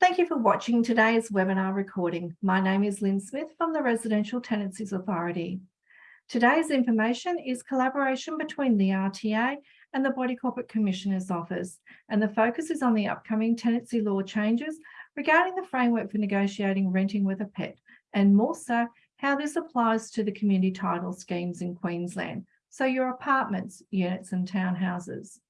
Thank you for watching today's webinar recording. My name is Lynn Smith from the Residential Tenancies Authority. Today's information is collaboration between the RTA and the Body Corporate Commissioner's Office, and the focus is on the upcoming tenancy law changes regarding the framework for negotiating renting with a pet, and more so, how this applies to the community title schemes in Queensland, so your apartments, units and townhouses.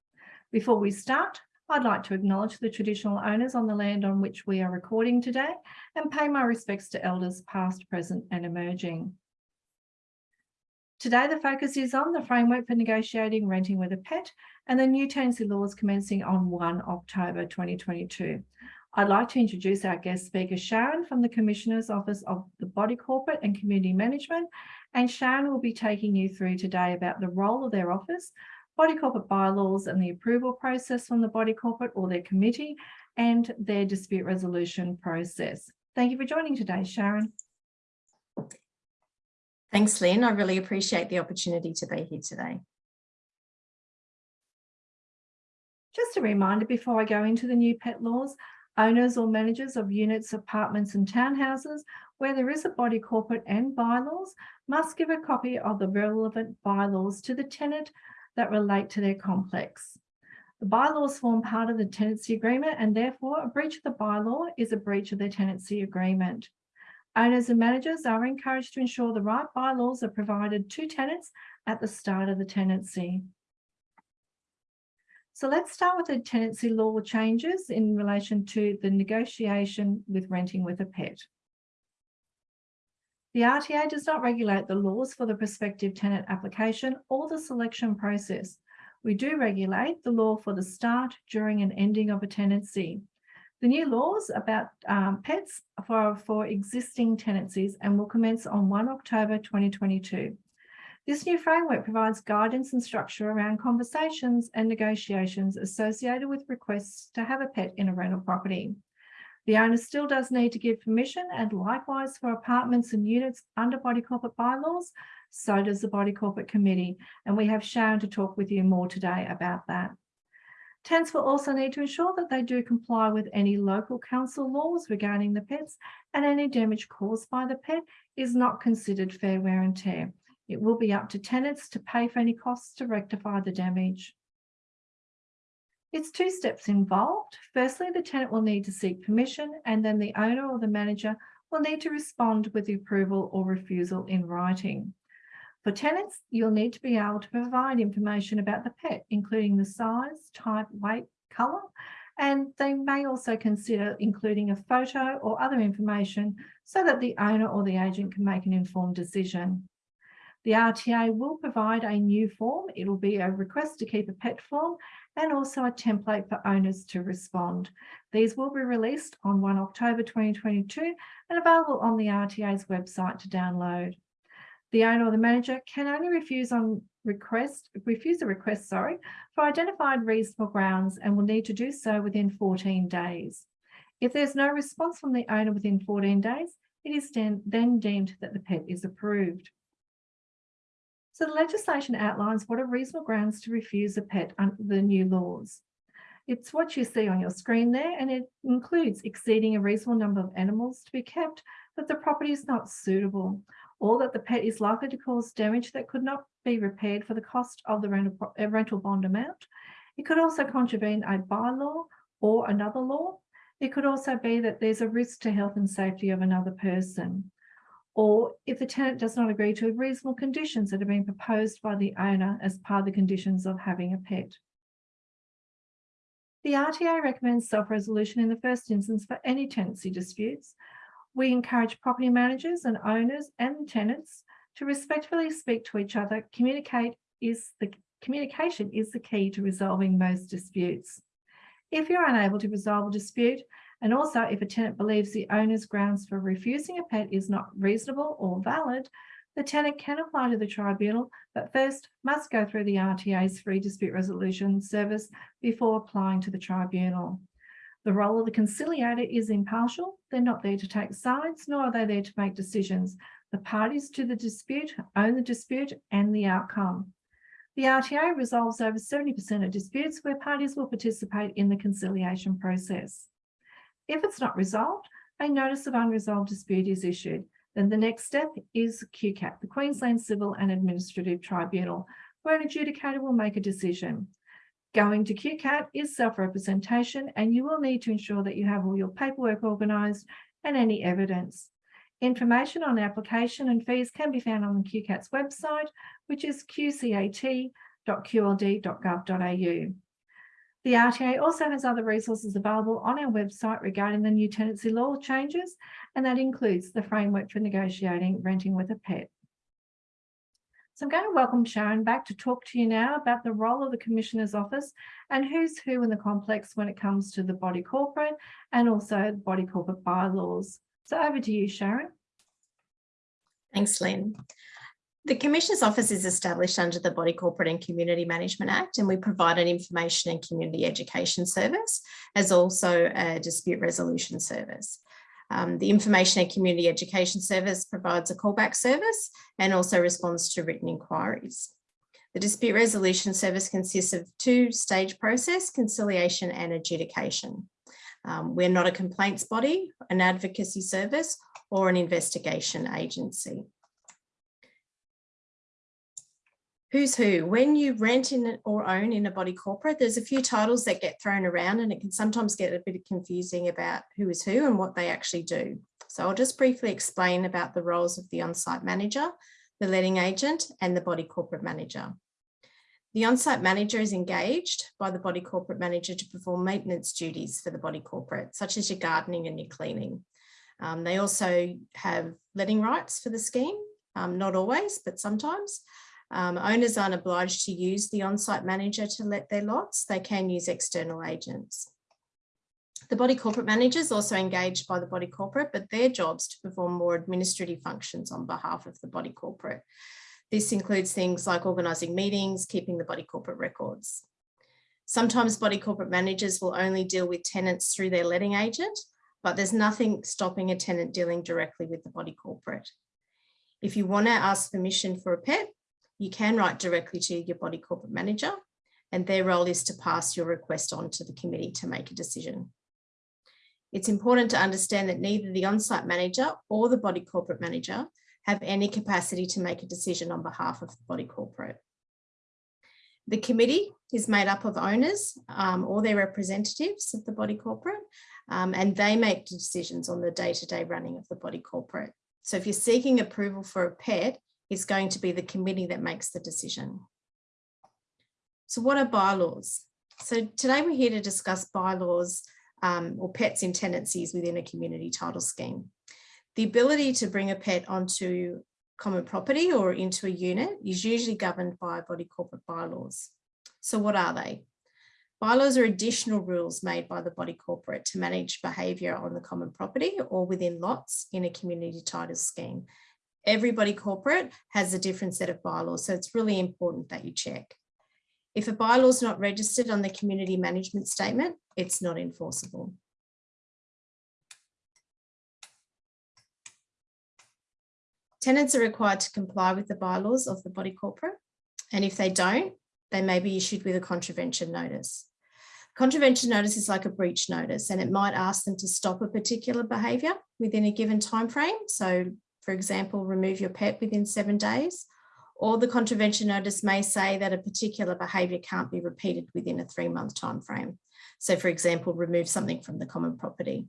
Before we start, I'd like to acknowledge the traditional owners on the land on which we are recording today and pay my respects to elders past, present and emerging. Today, the focus is on the framework for negotiating renting with a pet and the new tenancy laws commencing on 1 October 2022. I'd like to introduce our guest speaker, Sharon from the Commissioner's Office of the Body Corporate and Community Management. And Sharon will be taking you through today about the role of their office, body corporate bylaws and the approval process from the body corporate or their committee and their dispute resolution process. Thank you for joining today, Sharon. Thanks, Lynn. I really appreciate the opportunity to be here today. Just a reminder before I go into the new pet laws, owners or managers of units, apartments and townhouses where there is a body corporate and bylaws must give a copy of the relevant bylaws to the tenant that relate to their complex. The bylaws form part of the tenancy agreement and therefore a breach of the bylaw is a breach of the tenancy agreement. Owners and managers are encouraged to ensure the right bylaws are provided to tenants at the start of the tenancy. So let's start with the tenancy law changes in relation to the negotiation with renting with a pet. The RTA does not regulate the laws for the prospective tenant application or the selection process. We do regulate the law for the start, during and ending of a tenancy. The new laws about um, pets for, for existing tenancies and will commence on 1 October 2022. This new framework provides guidance and structure around conversations and negotiations associated with requests to have a pet in a rental property. The owner still does need to give permission and likewise for apartments and units under body corporate bylaws, so does the body corporate committee. And we have Sharon to talk with you more today about that. Tenants will also need to ensure that they do comply with any local council laws regarding the pets and any damage caused by the pet is not considered fair wear and tear. It will be up to tenants to pay for any costs to rectify the damage. It's two steps involved. Firstly, the tenant will need to seek permission and then the owner or the manager will need to respond with the approval or refusal in writing. For tenants, you'll need to be able to provide information about the pet, including the size, type, weight, colour, and they may also consider including a photo or other information so that the owner or the agent can make an informed decision. The RTA will provide a new form. It'll be a request to keep a pet form and also a template for owners to respond. These will be released on 1 October 2022 and available on the RTA's website to download. The owner or the manager can only refuse on request, refuse a request, sorry, for identified reasonable grounds and will need to do so within 14 days. If there's no response from the owner within 14 days, it is then deemed that the pet is approved. So the legislation outlines what are reasonable grounds to refuse a pet under the new laws. It's what you see on your screen there, and it includes exceeding a reasonable number of animals to be kept, that the property is not suitable, or that the pet is likely to cause damage that could not be repaired for the cost of the rental, rental bond amount. It could also contravene a bylaw or another law. It could also be that there's a risk to health and safety of another person or if the tenant does not agree to reasonable conditions that have been proposed by the owner as part of the conditions of having a pet. The RTA recommends self-resolution in the first instance for any tenancy disputes. We encourage property managers and owners and tenants to respectfully speak to each other. Communicate is the communication is the key to resolving most disputes. If you're unable to resolve a dispute, and also, if a tenant believes the owner's grounds for refusing a pet is not reasonable or valid, the tenant can apply to the tribunal, but first must go through the RTA's free dispute resolution service before applying to the tribunal. The role of the conciliator is impartial. They're not there to take sides, nor are they there to make decisions. The parties to the dispute own the dispute and the outcome. The RTA resolves over 70% of disputes where parties will participate in the conciliation process. If it's not resolved, a notice of unresolved dispute is issued. Then the next step is QCAT, the Queensland Civil and Administrative Tribunal, where an adjudicator will make a decision. Going to QCAT is self-representation and you will need to ensure that you have all your paperwork organised and any evidence. Information on application and fees can be found on the QCAT's website, which is qcat.qld.gov.au. The RTA also has other resources available on our website regarding the new tenancy law changes, and that includes the framework for negotiating renting with a pet. So I'm going to welcome Sharon back to talk to you now about the role of the Commissioner's Office and who's who in the complex when it comes to the body corporate and also body corporate bylaws. So over to you, Sharon. Thanks, Lynn. The Commissioner's Office is established under the Body Corporate and Community Management Act and we provide an information and community education service as also a dispute resolution service. Um, the Information and Community Education Service provides a callback service and also responds to written inquiries. The Dispute Resolution Service consists of two-stage process, conciliation and adjudication. Um, we're not a complaints body, an advocacy service or an investigation agency. Who's who? When you rent in or own in a body corporate, there's a few titles that get thrown around and it can sometimes get a bit confusing about who is who and what they actually do. So I'll just briefly explain about the roles of the on-site manager, the letting agent and the body corporate manager. The on-site manager is engaged by the body corporate manager to perform maintenance duties for the body corporate, such as your gardening and your cleaning. Um, they also have letting rights for the scheme, um, not always, but sometimes. Um, owners aren't obliged to use the on-site manager to let their lots, they can use external agents. The body corporate manager is also engaged by the body corporate, but their jobs to perform more administrative functions on behalf of the body corporate. This includes things like organising meetings, keeping the body corporate records. Sometimes body corporate managers will only deal with tenants through their letting agent, but there's nothing stopping a tenant dealing directly with the body corporate. If you want to ask permission for a pet, you can write directly to your body corporate manager and their role is to pass your request on to the committee to make a decision. It's important to understand that neither the on-site manager or the body corporate manager have any capacity to make a decision on behalf of the body corporate. The committee is made up of owners um, or their representatives of the body corporate, um, and they make decisions on the day-to-day -day running of the body corporate. So if you're seeking approval for a pet, is going to be the committee that makes the decision. So what are bylaws? So today we're here to discuss bylaws um, or pets in tenancies within a community title scheme. The ability to bring a pet onto common property or into a unit is usually governed by body corporate bylaws. So what are they? Bylaws are additional rules made by the body corporate to manage behaviour on the common property or within lots in a community title scheme everybody corporate has a different set of bylaws. So it's really important that you check. If a bylaw is not registered on the community management statement, it's not enforceable. Tenants are required to comply with the bylaws of the body corporate. And if they don't, they may be issued with a contravention notice. Contravention notice is like a breach notice and it might ask them to stop a particular behaviour within a given time frame. So for example, remove your pet within seven days, or the contravention notice may say that a particular behaviour can't be repeated within a three month time frame. So for example, remove something from the common property.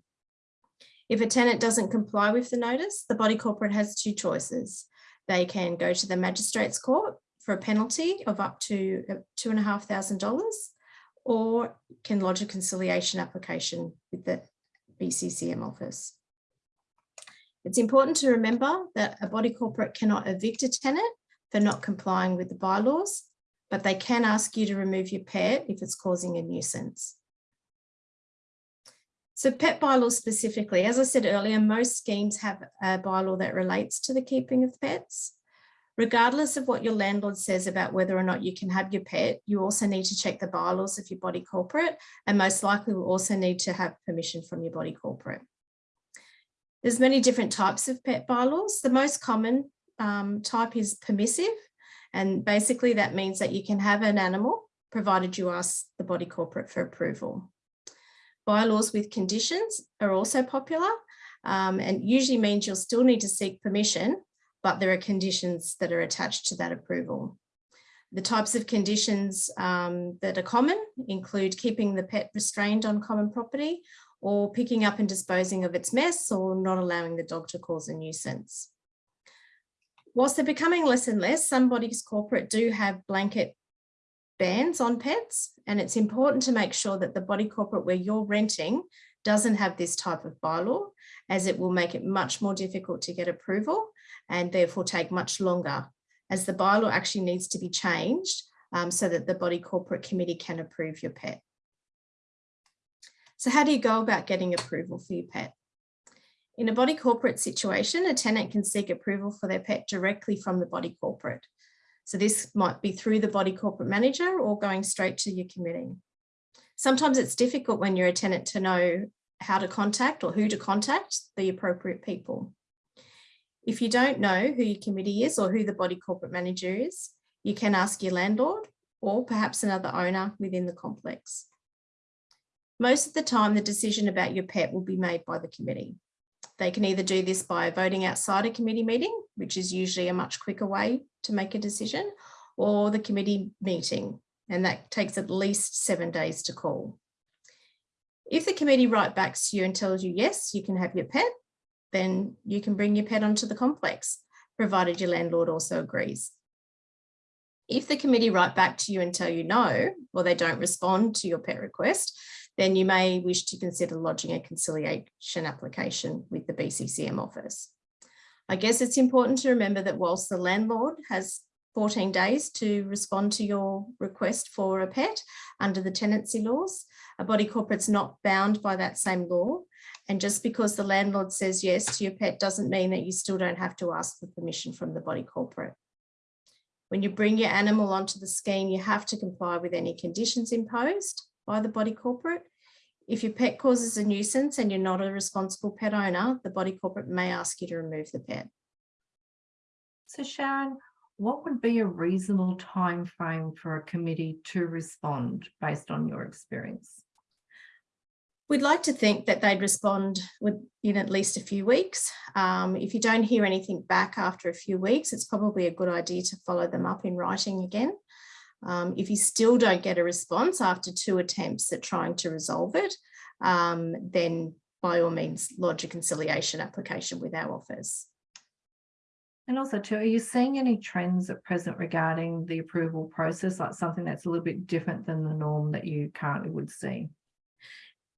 If a tenant doesn't comply with the notice, the body corporate has two choices. They can go to the magistrates court for a penalty of up to uh, two and a half thousand dollars or can lodge a conciliation application with the BCCM office. It's important to remember that a body corporate cannot evict a tenant for not complying with the bylaws, but they can ask you to remove your pet if it's causing a nuisance. So pet bylaws specifically, as I said earlier, most schemes have a bylaw that relates to the keeping of pets. Regardless of what your landlord says about whether or not you can have your pet, you also need to check the bylaws of your body corporate and most likely will also need to have permission from your body corporate. There's many different types of pet bylaws. The most common um, type is permissive. And basically that means that you can have an animal provided you ask the body corporate for approval. Bylaws with conditions are also popular um, and usually means you'll still need to seek permission, but there are conditions that are attached to that approval. The types of conditions um, that are common include keeping the pet restrained on common property or picking up and disposing of its mess or not allowing the dog to cause a nuisance. Whilst they're becoming less and less, some bodies corporate do have blanket bans on pets and it's important to make sure that the body corporate where you're renting doesn't have this type of bylaw as it will make it much more difficult to get approval and therefore take much longer as the bylaw actually needs to be changed um, so that the body corporate committee can approve your pet. So how do you go about getting approval for your pet? In a body corporate situation, a tenant can seek approval for their pet directly from the body corporate. So this might be through the body corporate manager or going straight to your committee. Sometimes it's difficult when you're a tenant to know how to contact or who to contact the appropriate people. If you don't know who your committee is or who the body corporate manager is, you can ask your landlord or perhaps another owner within the complex. Most of the time, the decision about your pet will be made by the committee. They can either do this by voting outside a committee meeting, which is usually a much quicker way to make a decision, or the committee meeting, and that takes at least seven days to call. If the committee write back to you and tells you, yes, you can have your pet, then you can bring your pet onto the complex, provided your landlord also agrees. If the committee write back to you and tell you no, or they don't respond to your pet request, then you may wish to consider lodging a conciliation application with the BCCM office. I guess it's important to remember that whilst the landlord has 14 days to respond to your request for a pet under the tenancy laws, a body corporate's not bound by that same law and just because the landlord says yes to your pet doesn't mean that you still don't have to ask for permission from the body corporate. When you bring your animal onto the scheme, you have to comply with any conditions imposed by the body corporate. If your pet causes a nuisance and you're not a responsible pet owner, the body corporate may ask you to remove the pet. So Sharon, what would be a reasonable time frame for a committee to respond based on your experience? We'd like to think that they'd respond in at least a few weeks. Um, if you don't hear anything back after a few weeks, it's probably a good idea to follow them up in writing again. Um, if you still don't get a response after two attempts at trying to resolve it, um, then by all means lodge a conciliation application with our office. And also too, are you seeing any trends at present regarding the approval process, like something that's a little bit different than the norm that you currently would see?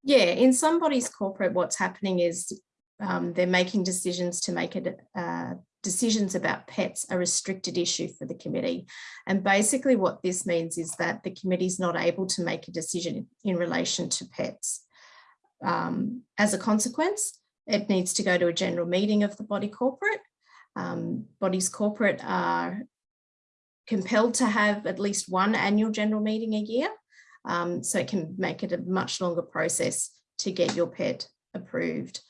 Yeah, in somebody's corporate, what's happening is um, they're making decisions to make it uh, decisions about pets a restricted issue for the committee. And basically what this means is that the committee is not able to make a decision in relation to pets. Um, as a consequence, it needs to go to a general meeting of the body corporate. Um, bodies corporate are compelled to have at least one annual general meeting a year. Um, so it can make it a much longer process to get your pet approved.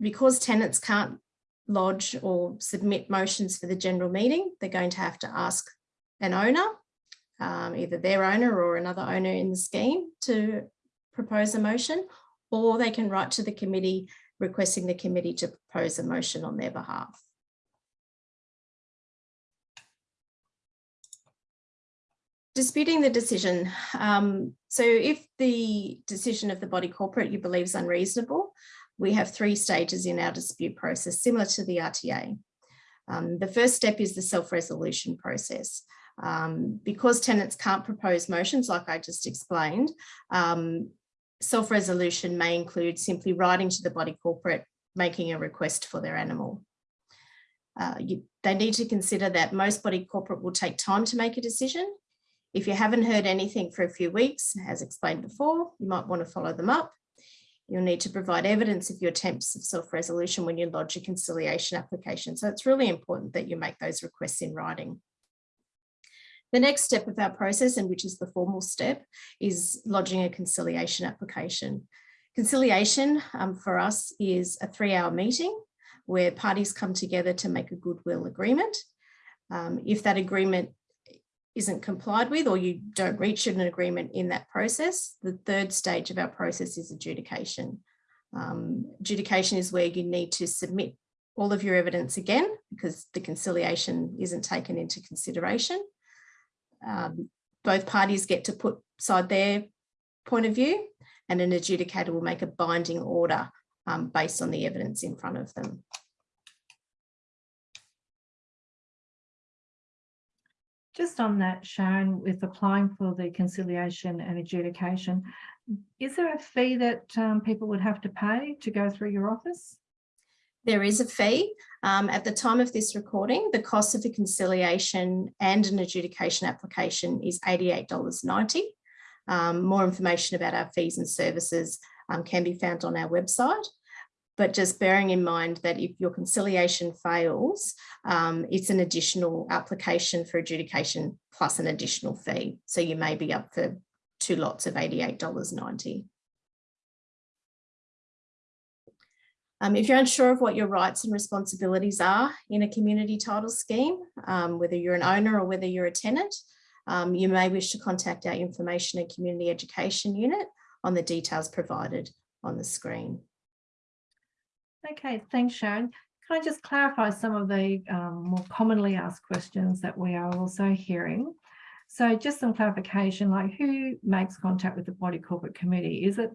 Because tenants can't lodge or submit motions for the general meeting, they're going to have to ask an owner, um, either their owner or another owner in the scheme to propose a motion, or they can write to the committee requesting the committee to propose a motion on their behalf. disputing the decision. Um, so if the decision of the body corporate you believe is unreasonable, we have three stages in our dispute process, similar to the RTA. Um, the first step is the self-resolution process. Um, because tenants can't propose motions, like I just explained, um, self-resolution may include simply writing to the body corporate, making a request for their animal. Uh, you, they need to consider that most body corporate will take time to make a decision if you haven't heard anything for a few weeks, as explained before, you might want to follow them up. You'll need to provide evidence of your attempts of self-resolution when you lodge a conciliation application. So it's really important that you make those requests in writing. The next step of our process, and which is the formal step, is lodging a conciliation application. Conciliation um, for us is a three-hour meeting where parties come together to make a goodwill agreement. Um, if that agreement isn't complied with or you don't reach an agreement in that process, the third stage of our process is adjudication. Um, adjudication is where you need to submit all of your evidence again because the conciliation isn't taken into consideration. Um, both parties get to put side their point of view and an adjudicator will make a binding order um, based on the evidence in front of them. Just on that, Sharon, with applying for the conciliation and adjudication, is there a fee that um, people would have to pay to go through your office? There is a fee. Um, at the time of this recording, the cost of a conciliation and an adjudication application is $88.90. Um, more information about our fees and services um, can be found on our website. But just bearing in mind that if your conciliation fails, um, it's an additional application for adjudication plus an additional fee. So you may be up for two lots of $88.90. Um, if you're unsure of what your rights and responsibilities are in a community title scheme, um, whether you're an owner or whether you're a tenant, um, you may wish to contact our information and community education unit on the details provided on the screen. Okay, thanks, Sharon. Can I just clarify some of the um, more commonly asked questions that we are also hearing? So just some clarification, like who makes contact with the body corporate committee? Is it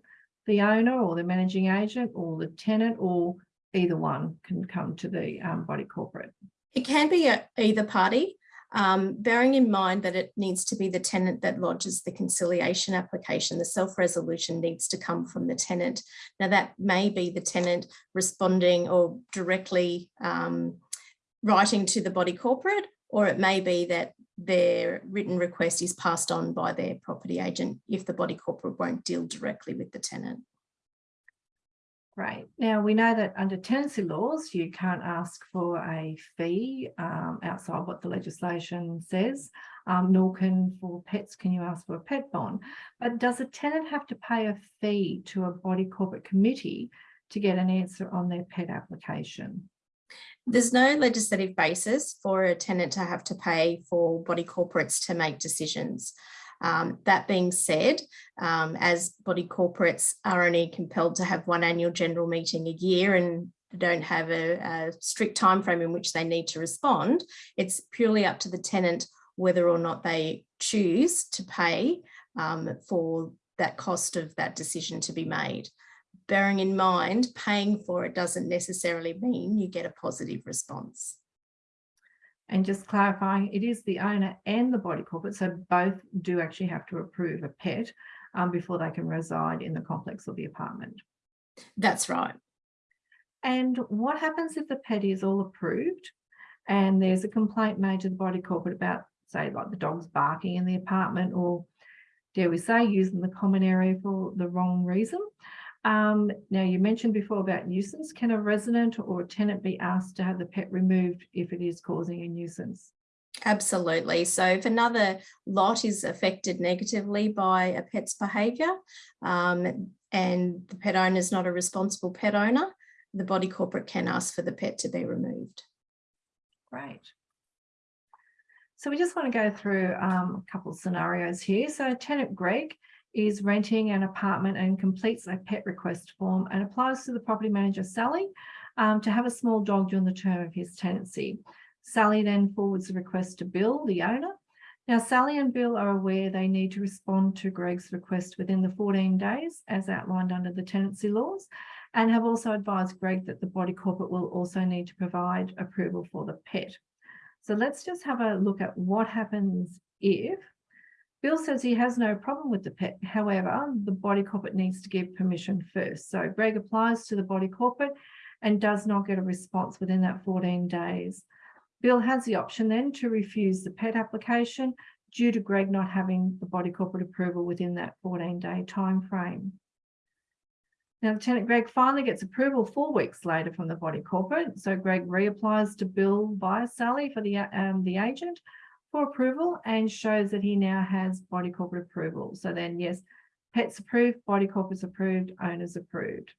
the owner or the managing agent or the tenant or either one can come to the um, body corporate? It can be a, either party, um, bearing in mind that it needs to be the tenant that lodges the conciliation application. The self-resolution needs to come from the tenant. Now that may be the tenant responding or directly um, writing to the body corporate, or it may be that their written request is passed on by their property agent if the body corporate won't deal directly with the tenant. Great. Now we know that under tenancy laws, you can't ask for a fee um, outside what the legislation says, um, nor can for pets can you ask for a pet bond. But does a tenant have to pay a fee to a body corporate committee to get an answer on their pet application? There's no legislative basis for a tenant to have to pay for body corporates to make decisions. Um, that being said, um, as body corporates are only compelled to have one annual general meeting a year and don't have a, a strict time frame in which they need to respond, it's purely up to the tenant whether or not they choose to pay um, for that cost of that decision to be made. Bearing in mind, paying for it doesn't necessarily mean you get a positive response. And just clarifying, it is the owner and the body corporate, so both do actually have to approve a pet um, before they can reside in the complex or the apartment. That's right. And what happens if the pet is all approved and there's a complaint made to the body corporate about, say, like the dog's barking in the apartment or, dare we say, using the common area for the wrong reason? Um, now, you mentioned before about nuisance. Can a resident or a tenant be asked to have the pet removed if it is causing a nuisance? Absolutely. So if another lot is affected negatively by a pet's behaviour um, and the pet owner is not a responsible pet owner, the body corporate can ask for the pet to be removed. Great. So we just want to go through um, a couple of scenarios here. So tenant Greg is renting an apartment and completes a pet request form and applies to the property manager, Sally, um, to have a small dog during the term of his tenancy. Sally then forwards the request to Bill, the owner. Now, Sally and Bill are aware they need to respond to Greg's request within the 14 days, as outlined under the tenancy laws, and have also advised Greg that the body corporate will also need to provide approval for the pet. So let's just have a look at what happens if Bill says he has no problem with the pet. However, the body corporate needs to give permission first. So Greg applies to the body corporate and does not get a response within that 14 days. Bill has the option then to refuse the pet application due to Greg not having the body corporate approval within that 14 day time frame. Now, Lieutenant Greg finally gets approval four weeks later from the body corporate. So Greg reapplies to Bill via Sally for the, um, the agent for approval and shows that he now has body corporate approval. So then yes, pets approved, body corporate's approved, owners approved.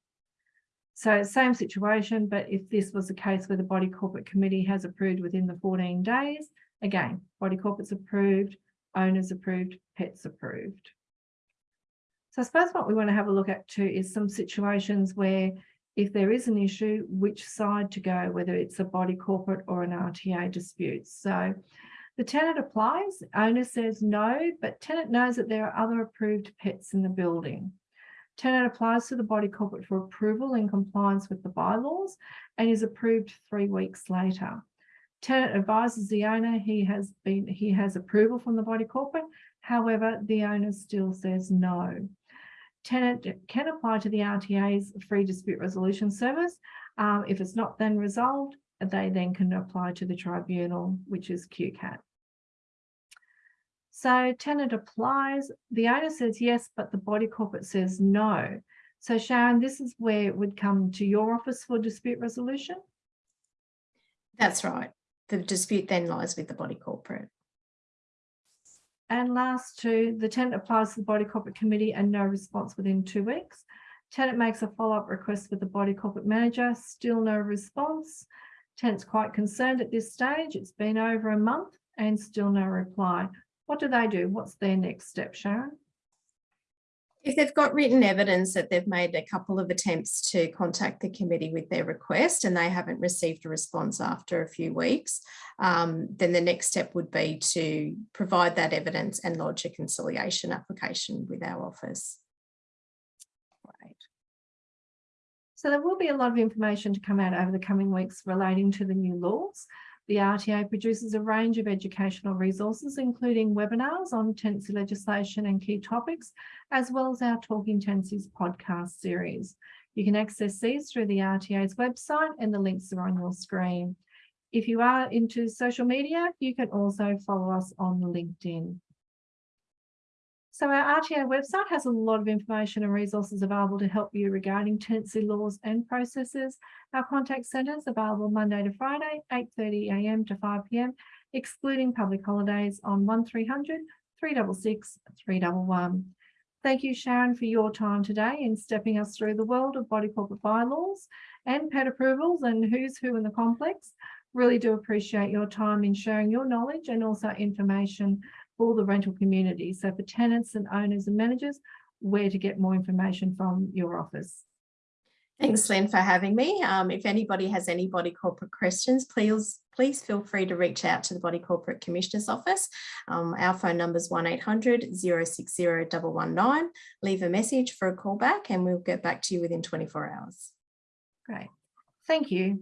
So same situation, but if this was the case where the body corporate committee has approved within the 14 days, again, body corporate's approved, owners approved, pets approved. So I suppose what we want to have a look at too is some situations where if there is an issue, which side to go, whether it's a body corporate or an RTA dispute. So the tenant applies, owner says no, but tenant knows that there are other approved pets in the building. Tenant applies to the body corporate for approval in compliance with the bylaws and is approved three weeks later. Tenant advises the owner he has been he has approval from the body corporate. However, the owner still says no. Tenant can apply to the RTA's free dispute resolution service. Um, if it's not then resolved, they then can apply to the tribunal, which is QCAT. So tenant applies, the owner says yes, but the body corporate says no. So Sharon, this is where it would come to your office for dispute resolution. That's right. The dispute then lies with the body corporate. And last two, the tenant applies to the body corporate committee and no response within two weeks. Tenant makes a follow-up request with the body corporate manager, still no response. Tenant's quite concerned at this stage. It's been over a month and still no reply. What do they do? What's their next step, Sharon? If they've got written evidence that they've made a couple of attempts to contact the committee with their request and they haven't received a response after a few weeks, um, then the next step would be to provide that evidence and lodge a conciliation application with our office. Right. So there will be a lot of information to come out over the coming weeks relating to the new laws. The RTA produces a range of educational resources, including webinars on tenancy legislation and key topics, as well as our Talking Tenancies podcast series. You can access these through the RTA's website and the links are on your screen. If you are into social media, you can also follow us on LinkedIn. So our RTA website has a lot of information and resources available to help you regarding tenancy laws and processes. Our contact centre is available Monday to Friday, 8.30am to 5pm, excluding public holidays on 1300 366 311. Thank you, Sharon, for your time today in stepping us through the world of body corporate bylaws and pet approvals and who's who in the complex. Really do appreciate your time in sharing your knowledge and also information for the rental community. So for tenants and owners and managers, where to get more information from your office. Thanks, Lynn, for having me. Um, if anybody has any body corporate questions, please, please feel free to reach out to the Body Corporate Commissioner's Office. Um, our phone number is 1800 060 119. Leave a message for a call back and we'll get back to you within 24 hours. Great. Thank you.